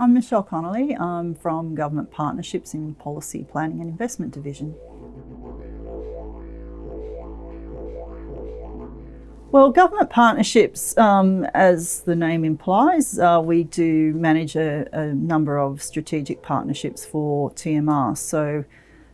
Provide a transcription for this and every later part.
I'm Michelle Connolly. I'm from Government Partnerships in Policy Planning and Investment Division. Well, government partnerships, um, as the name implies, uh, we do manage a, a, number of strategic partnerships for TMR. So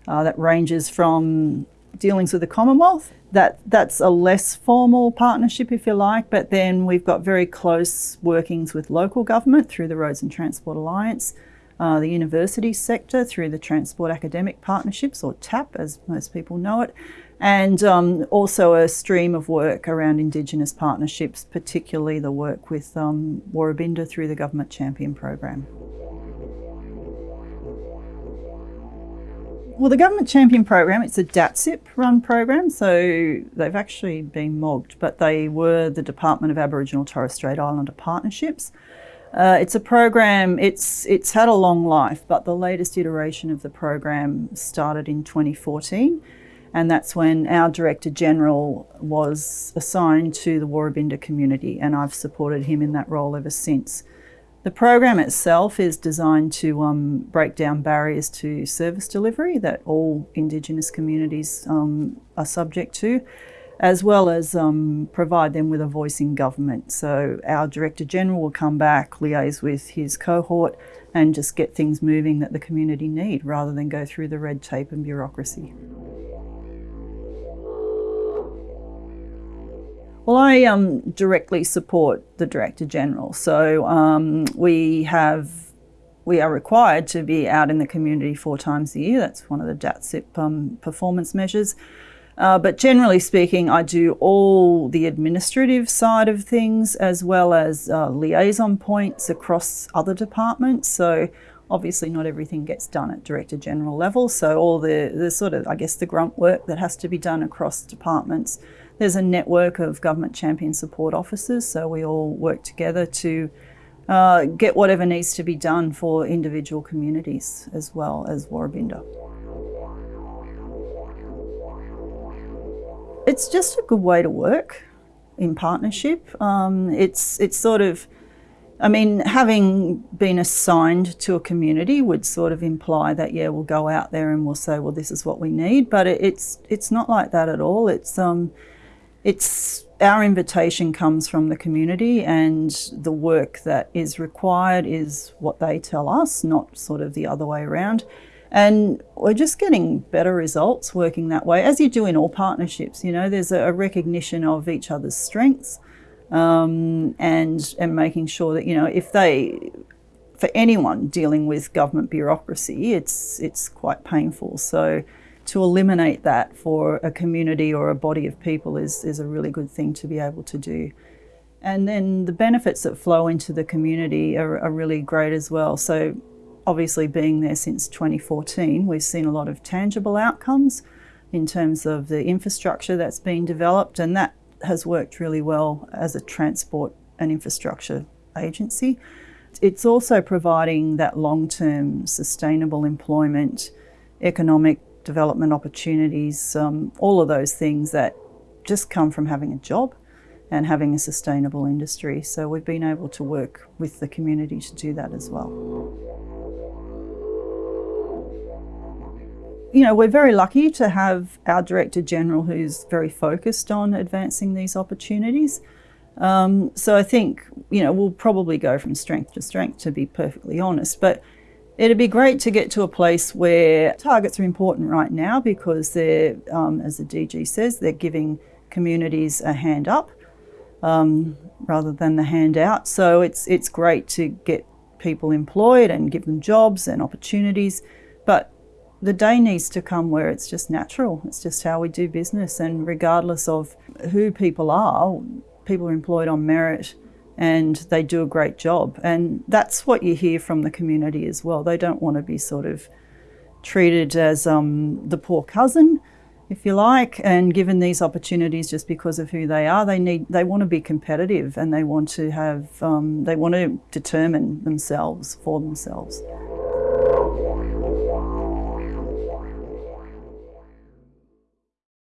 uh, that ranges from dealings with the Commonwealth. That that's a less formal partnership, if you like. But then we've got very close workings with local government through the Roads and Transport Alliance. Uh, the university sector through the Transport Academic Partnerships, or TAP as most people know it, and um, also a stream of work around Indigenous partnerships, particularly the work with um, Woorabinda through the Government Champion Program. Well, the Government Champion Program, it's a DATSIP run program, so they've actually been mogged, but they were the Department of Aboriginal Torres Strait Islander Partnerships. Uh, it's a program, it's, it's had a long life, but the latest iteration of the program started in 2014 and that's when our Director General was assigned to the Woorabinda community and I've supported him in that role ever since. The program itself is designed to um, break down barriers to service delivery that all Indigenous communities um, are subject to, as well as um, provide them with a voice in government. So our Director General will come back, liaise with his cohort and just get things moving that the community need rather than go through the red tape and bureaucracy. Well, I um, directly support the Director General. So um, we have, we are required to be out in the community four times a year. That's one of the DATSIP um, performance measures. Uh, but generally speaking, I do all the administrative side of things as well as uh, liaison points across other departments. So obviously not everything gets done at Director General level. So all the, the sort of, I guess, the grunt work that has to be done across departments there's a network of government champion support officers, so we all work together to uh, get whatever needs to be done for individual communities as well as Woorabinda. It's just a good way to work in partnership. Um, it's, it's sort of, I mean, having been assigned to a community would sort of imply that, yeah, we'll go out there and we'll say, well, this is what we need. But it, it's, it's not like that at all. It's, um, it's our invitation comes from the community and the work that is required is what they tell us, not sort of the other way around. And we're just getting better results working that way, as you do in all partnerships. You know, there's a recognition of each other's strengths um, and, and making sure that, you know, if they, for anyone dealing with government bureaucracy, it's, it's quite painful. So to eliminate that for a community or a body of people is, is a really good thing to be able to do. And then the benefits that flow into the community are, are really great as well. So obviously being there since 2014, we've seen a lot of tangible outcomes in terms of the infrastructure that's been developed and that has worked really well as a transport and infrastructure agency. It's also providing that long-term sustainable employment, economic development opportunities, um, all of those things that just come from having a job and having a sustainable industry. So we've been able to work with the community to do that as well. You know, we're very lucky to have our Director General who's very focused on advancing these opportunities. Um, so I think, you know, we'll probably go from strength to strength to be perfectly honest, but It'd be great to get to a place where targets are important right now because they're, um, as the DG says, they're giving communities a hand up um, rather than the hand out. So it's, it's great to get people employed and give them jobs and opportunities. But the day needs to come where it's just natural. It's just how we do business. And regardless of who people are, people are employed on merit and they do a great job. And that's what you hear from the community as well. They don't want to be sort of treated as um, the poor cousin, if you like, and given these opportunities just because of who they are. They need, they want to be competitive and they want to have, um, they want to determine themselves for themselves.